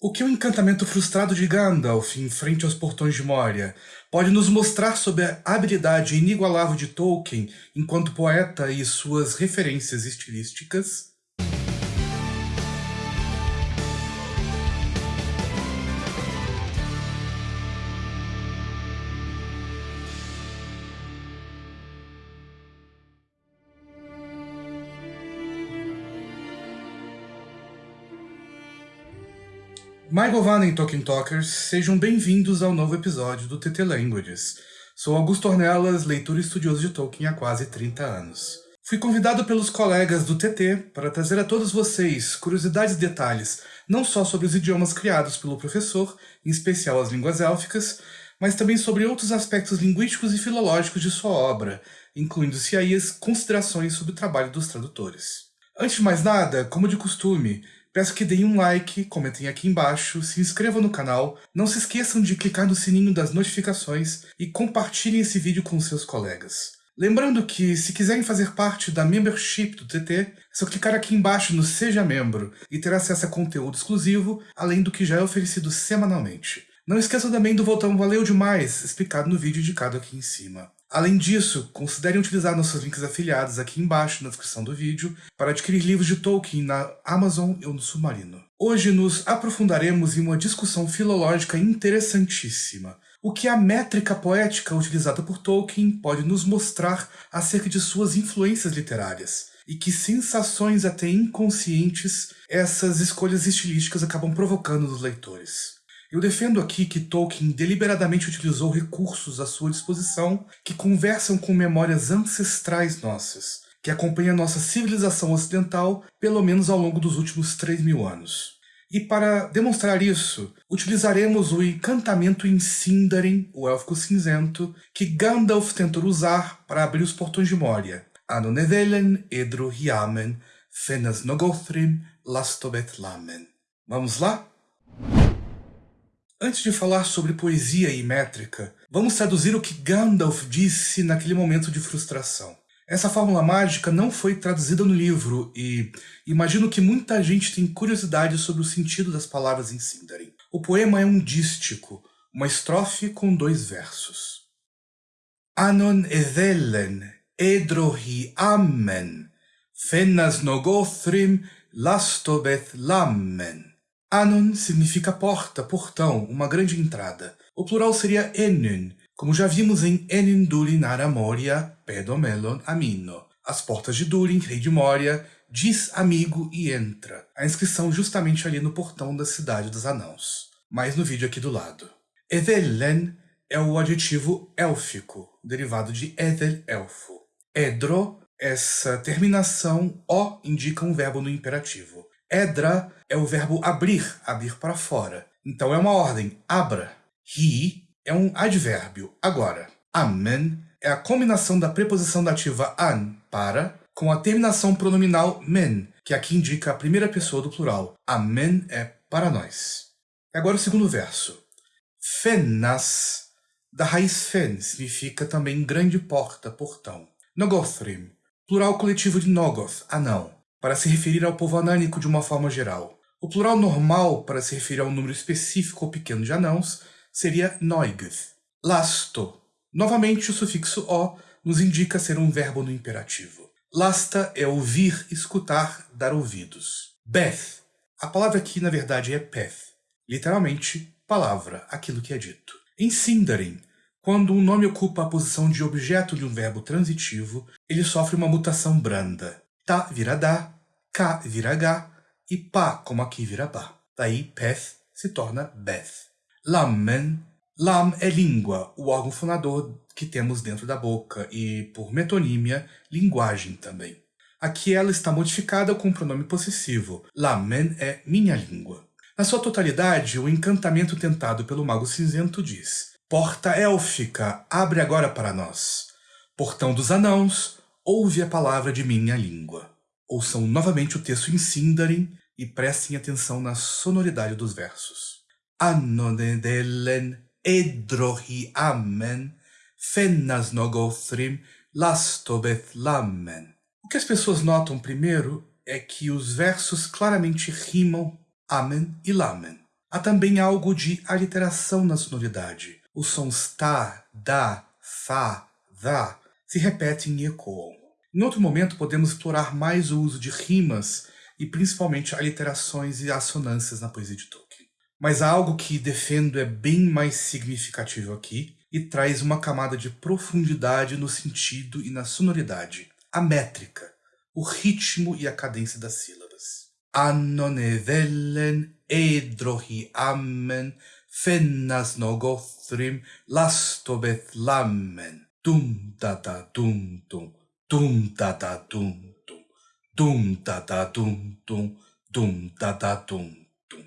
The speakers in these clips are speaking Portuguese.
O que o encantamento frustrado de Gandalf em frente aos portões de Moria pode nos mostrar sobre a habilidade inigualável de Tolkien enquanto poeta e suas referências estilísticas? Michael Van em Tolkien Talkers, sejam bem-vindos ao novo episódio do TT Languages. Sou Augusto Ornelas, leitor e estudioso de Tolkien há quase 30 anos. Fui convidado pelos colegas do TT para trazer a todos vocês curiosidades e detalhes, não só sobre os idiomas criados pelo professor, em especial as línguas élficas, mas também sobre outros aspectos linguísticos e filológicos de sua obra, incluindo-se aí as considerações sobre o trabalho dos tradutores. Antes de mais nada, como de costume, Peço que deem um like, comentem aqui embaixo, se inscrevam no canal, não se esqueçam de clicar no sininho das notificações e compartilhem esse vídeo com seus colegas. Lembrando que, se quiserem fazer parte da membership do TT, é só clicar aqui embaixo no Seja Membro e ter acesso a conteúdo exclusivo, além do que já é oferecido semanalmente. Não esqueçam também do botão Valeu Demais, explicado no vídeo indicado aqui em cima. Além disso, considerem utilizar nossos links afiliados aqui embaixo na descrição do vídeo para adquirir livros de Tolkien na Amazon ou no Submarino. Hoje nos aprofundaremos em uma discussão filológica interessantíssima. O que a métrica poética utilizada por Tolkien pode nos mostrar acerca de suas influências literárias, e que sensações até inconscientes essas escolhas estilísticas acabam provocando nos leitores. Eu defendo aqui que Tolkien deliberadamente utilizou recursos à sua disposição que conversam com memórias ancestrais nossas, que acompanham nossa civilização ocidental pelo menos ao longo dos últimos 3 mil anos. E para demonstrar isso, utilizaremos o encantamento em Sindarin, o Élfico Cinzento, que Gandalf tentou usar para abrir os portões de Moria. Anonevelen Edro Hiamen, Fenas Nogothrim, Lastobet Lamen. Vamos lá? Antes de falar sobre poesia e métrica, vamos traduzir o que Gandalf disse naquele momento de frustração. Essa fórmula mágica não foi traduzida no livro e imagino que muita gente tem curiosidade sobre o sentido das palavras em Sindarin. O poema é um dístico, uma estrofe com dois versos. Anon edelen edrohi amen, fenas nogothrim lastobeth lamen. Anon significa porta, portão, uma grande entrada. O plural seria Enun, como já vimos em Enun Durin Aramoria, Pedomelon Amino. As portas de Durin, rei de Moria, diz amigo e entra. A inscrição justamente ali no portão da cidade dos anãos. Mais no vídeo aqui do lado. Edelen é o adjetivo élfico, derivado de Edel, elfo. Edro, essa terminação O indica um verbo no imperativo. Edra é o verbo abrir, abrir para fora. Então é uma ordem, abra. He é um advérbio, agora. Amen é a combinação da preposição dativa an, para, com a terminação pronominal men, que aqui indica a primeira pessoa do plural. Amen é para nós. Agora o segundo verso. Fenas, da raiz fen, significa também grande porta, portão. Nogothrim, plural coletivo de Nogoth, anão para se referir ao povo anânico de uma forma geral. O plural normal, para se referir a um número específico ou pequeno de anãos, seria noigth. Lasto. Novamente, o sufixo o nos indica ser um verbo no imperativo. Lasta é ouvir, escutar, dar ouvidos. Beth. A palavra aqui, na verdade, é peth. Literalmente, palavra, aquilo que é dito. Em Sindarin, quando um nome ocupa a posição de objeto de um verbo transitivo, ele sofre uma mutação branda. Ta vira da, Ka vira e Pa, como aqui, vira Ba. Daí Peth se torna Beth. Lamen. Lam é língua, o órgão fonador que temos dentro da boca e, por metonímia, linguagem também. Aqui ela está modificada com o pronome possessivo. Lamen é minha língua. Na sua totalidade, o encantamento tentado pelo Mago Cinzento diz Porta élfica, abre agora para nós. Portão dos anãos, ouve a palavra de minha língua. Ouçam novamente o texto em Sindarin e prestem atenção na sonoridade dos versos. Anonedelen edrohi amen, fennas nogothrim lastobeth lamen. O que as pessoas notam primeiro é que os versos claramente rimam amen e lamen. Há também algo de aliteração na sonoridade. Os sons ta, da, fa, da se repetem e ecoam. Em outro momento podemos explorar mais o uso de rimas e principalmente aliterações e assonâncias na poesia de Tolkien. Mas algo que defendo é bem mais significativo aqui e traz uma camada de profundidade no sentido e na sonoridade. A métrica, o ritmo e a cadência das sílabas. Annonevellen edrohi ammen fennas nogothrim lastobeth lammen. Dum da da dum dum, dum da da dum dum, dum da da dum dum, dum da da dum dum.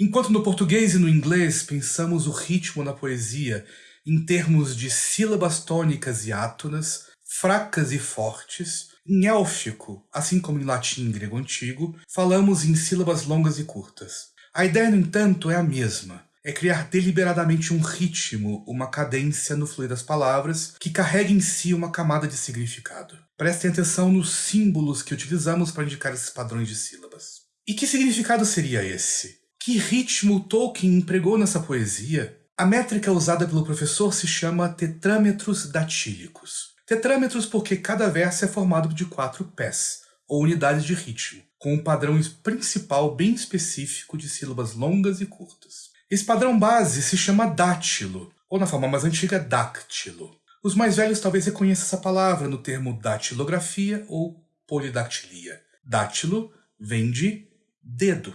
Enquanto no português e no inglês pensamos o ritmo na poesia em termos de sílabas tônicas e átonas, fracas e fortes, em élfico, assim como em latim e grego antigo, falamos em sílabas longas e curtas. A ideia, no entanto, é a mesma. É criar deliberadamente um ritmo, uma cadência no fluir das palavras que carrega em si uma camada de significado. Prestem atenção nos símbolos que utilizamos para indicar esses padrões de sílabas. E que significado seria esse? Que ritmo Tolkien empregou nessa poesia a métrica usada pelo professor se chama tetrâmetros datílicos. Tetrâmetros porque cada verso é formado de quatro pés, ou unidades de ritmo, com um padrão principal bem específico de sílabas longas e curtas. Esse padrão base se chama dátilo, ou na forma mais antiga, dáctilo. Os mais velhos talvez reconheçam essa palavra no termo datilografia ou polidactilia. Dátilo vem de dedo.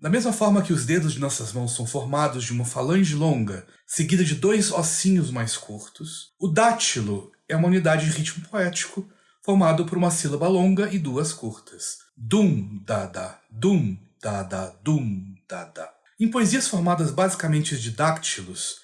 Da mesma forma que os dedos de nossas mãos são formados de uma falange longa, seguida de dois ossinhos mais curtos, o dátilo é uma unidade de ritmo poético formado por uma sílaba longa e duas curtas. Dum, dada, dum, dada, dum, dada. Em poesias formadas basicamente de dáctilos,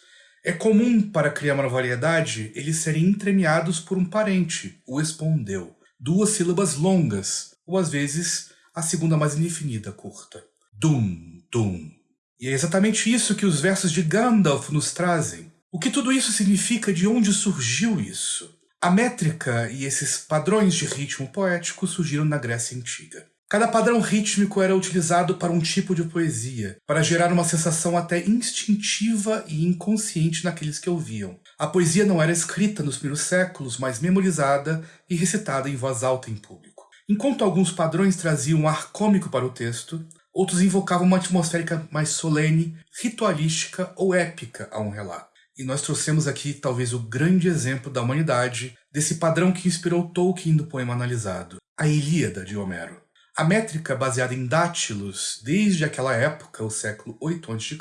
é comum para criar uma variedade eles serem entremeados por um parente, o espondeu, duas sílabas longas, ou às vezes a segunda mais indefinida curta. Dum, dum. E é exatamente isso que os versos de Gandalf nos trazem. O que tudo isso significa, de onde surgiu isso? A métrica e esses padrões de ritmo poético surgiram na Grécia Antiga. Cada padrão rítmico era utilizado para um tipo de poesia, para gerar uma sensação até instintiva e inconsciente naqueles que ouviam. A poesia não era escrita nos primeiros séculos, mas memorizada e recitada em voz alta em público. Enquanto alguns padrões traziam um ar cômico para o texto, Outros invocavam uma atmosférica mais solene, ritualística ou épica a um relato. E nós trouxemos aqui talvez o grande exemplo da humanidade desse padrão que inspirou Tolkien no poema analisado, a Ilíada de Homero. A métrica baseada em dátilos, desde aquela época, o século 8 a.C.,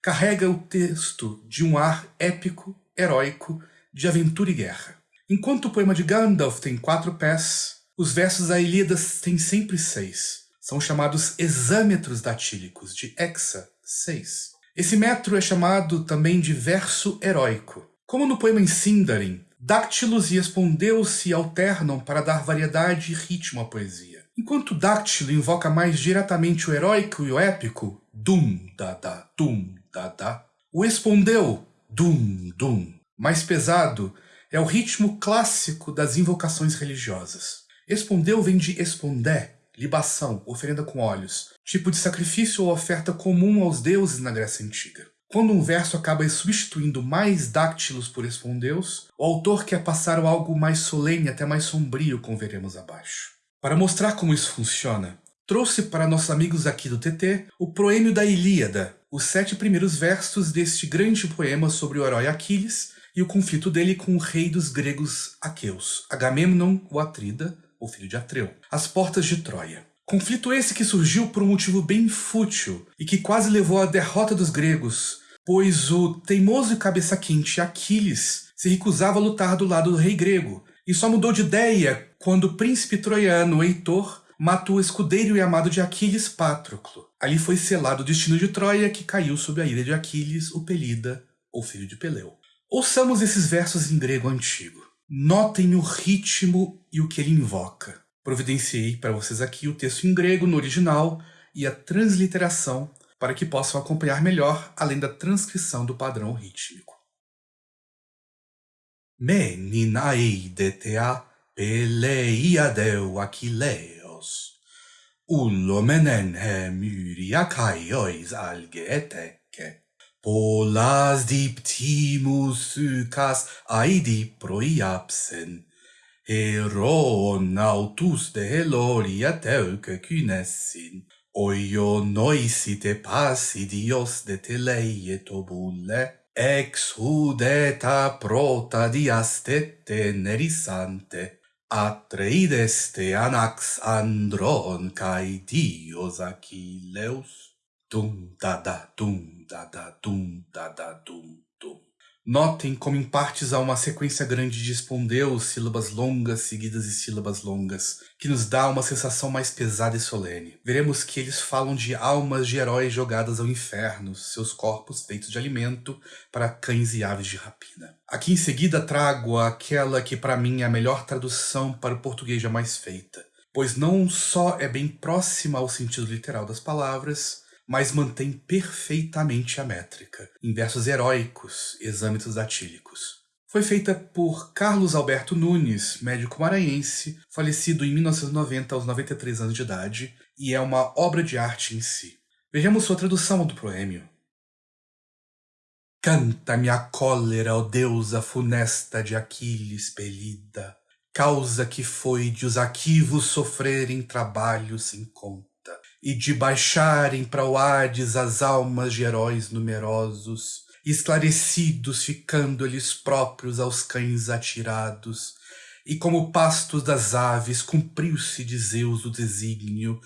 carrega o texto de um ar épico, heróico, de aventura e guerra. Enquanto o poema de Gandalf tem quatro pés, os versos da Ilíada têm sempre seis são chamados exâmetros datílicos, de hexa, 6. Esse metro é chamado também de verso heróico. Como no poema em Sindarin, dáctilos e espondeus se alternam para dar variedade e ritmo à poesia. Enquanto o dáctilo invoca mais diretamente o heróico e o épico, dum, da, da, dum, da, da, o espondeu, dum, dum, mais pesado, é o ritmo clássico das invocações religiosas. Espondeu vem de espondé, libação, oferenda com óleos, tipo de sacrifício ou oferta comum aos deuses na Grécia Antiga. Quando um verso acaba substituindo mais dáctilos por espondeus, o autor quer passar algo mais solene, até mais sombrio, como veremos abaixo. Para mostrar como isso funciona, trouxe para nossos amigos aqui do TT o Proêmio da Ilíada, os sete primeiros versos deste grande poema sobre o herói Aquiles e o conflito dele com o rei dos gregos aqueus, Agamemnon, o Atrida, o filho de Atreu, às portas de Troia. Conflito esse que surgiu por um motivo bem fútil e que quase levou à derrota dos gregos, pois o teimoso e cabeça quente Aquiles se recusava a lutar do lado do rei grego e só mudou de ideia quando o príncipe troiano Heitor matou o escudeiro e amado de Aquiles, Patroclo. Ali foi selado o destino de Troia, que caiu sob a ira de Aquiles, o Pelida, ou filho de Peleu. Ouçamos esses versos em grego antigo. Notem o ritmo e o que ele invoca. Providenciei para vocês aqui o texto em grego no original e a transliteração para que possam acompanhar melhor, além da transcrição do padrão rítmico. Me ninaei Peleiadeu Achilleos, ullomenen Menenhem Yriachaiois alge polas diptimus cas aidi proiapsen, heroon autus de heloria teuce cynessin, oio noisite passi dios de teleie tobulle, ex hudeta prota diastete nerisante, Atreides te anax andron kai dios achilleus. Dum da da dum da da dum da da dum dum. Notem como em partes há uma sequência grande de espondeus, sílabas longas seguidas de sílabas longas, que nos dá uma sensação mais pesada e solene. Veremos que eles falam de almas de heróis jogadas ao inferno, seus corpos feitos de alimento para cães e aves de rapina. Aqui em seguida trago aquela que para mim é a melhor tradução para o português jamais feita, pois não só é bem próxima ao sentido literal das palavras, mas mantém perfeitamente a métrica, em versos heróicos, exâmitos datílicos. Foi feita por Carlos Alberto Nunes, médico maranhense, falecido em 1990 aos 93 anos de idade, e é uma obra de arte em si. Vejamos sua tradução do proêmio. Canta-me a cólera, ó deusa funesta de Aquiles pelida, causa que foi de os aquivos sofrerem trabalho sem conta e de baixarem para o Hades as almas de heróis numerosos, esclarecidos ficando eles próprios aos cães atirados, e como pastos das aves cumpriu-se de Zeus o desígnio,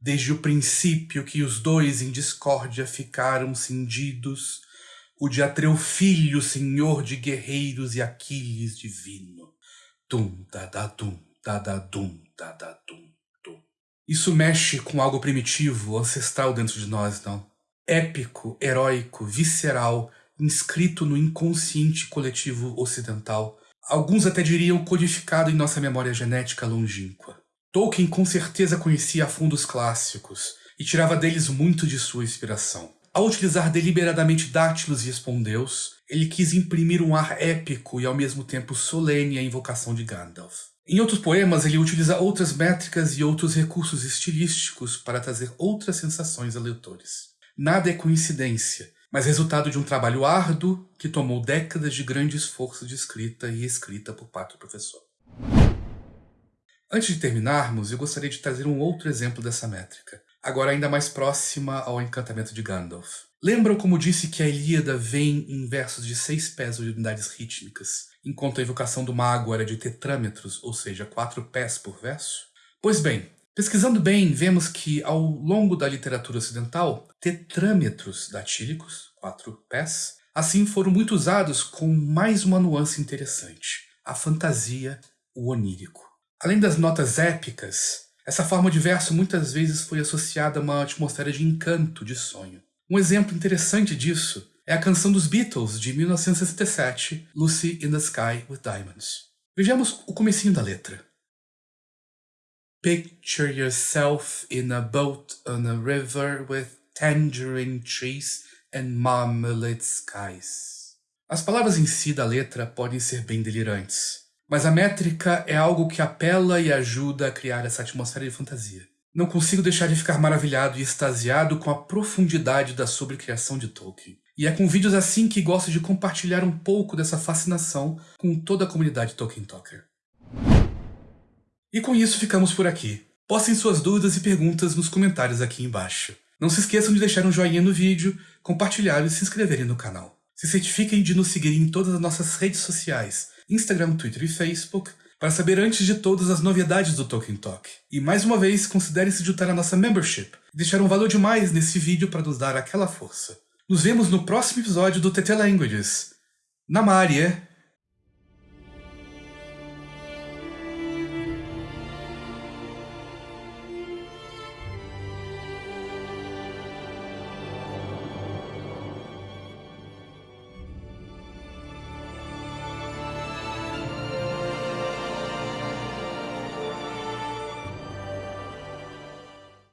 desde o princípio que os dois em discórdia ficaram cindidos, o de Atreu filho, senhor de guerreiros e Aquiles divino. Dum, da da dum, da da dum. Isso mexe com algo primitivo, ancestral dentro de nós, não? Épico, heróico, visceral, inscrito no inconsciente coletivo ocidental. Alguns até diriam codificado em nossa memória genética longínqua. Tolkien com certeza conhecia a fundo os clássicos e tirava deles muito de sua inspiração. Ao utilizar deliberadamente dátilos e espondeus, ele quis imprimir um ar épico e ao mesmo tempo solene à invocação de Gandalf. Em outros poemas, ele utiliza outras métricas e outros recursos estilísticos para trazer outras sensações a leitores. Nada é coincidência, mas resultado de um trabalho árduo que tomou décadas de grande esforço de escrita e escrita por parte do professor. Antes de terminarmos, eu gostaria de trazer um outro exemplo dessa métrica, agora ainda mais próxima ao encantamento de Gandalf. Lembram como disse que a Ilíada vem em versos de seis pés de unidades rítmicas, enquanto a evocação do mago era de tetrâmetros, ou seja, quatro pés por verso? Pois bem, pesquisando bem, vemos que ao longo da literatura ocidental, tetrâmetros datílicos, quatro pés, assim foram muito usados com mais uma nuance interessante, a fantasia, o onírico. Além das notas épicas, essa forma de verso muitas vezes foi associada a uma atmosfera de encanto, de sonho. Um exemplo interessante disso é a canção dos Beatles de 1967, Lucy in the Sky with Diamonds. Vejamos o comecinho da letra. Picture yourself in a boat on a river with tangerine trees and marmalade skies. As palavras em si da letra podem ser bem delirantes, mas a métrica é algo que apela e ajuda a criar essa atmosfera de fantasia. Não consigo deixar de ficar maravilhado e extasiado com a profundidade da sobrecriação de Tolkien. E é com vídeos assim que gosto de compartilhar um pouco dessa fascinação com toda a comunidade Tolkien Talker. E com isso ficamos por aqui. Postem suas dúvidas e perguntas nos comentários aqui embaixo. Não se esqueçam de deixar um joinha no vídeo, compartilhar e se inscreverem no canal. Se certifiquem de nos seguir em todas as nossas redes sociais, Instagram, Twitter e Facebook, para saber antes de todas as novidades do Tolkien Talk. E mais uma vez, considere se juntar à nossa membership e deixar um valor demais nesse vídeo para nos dar aquela força. Nos vemos no próximo episódio do TT Languages. Namarie!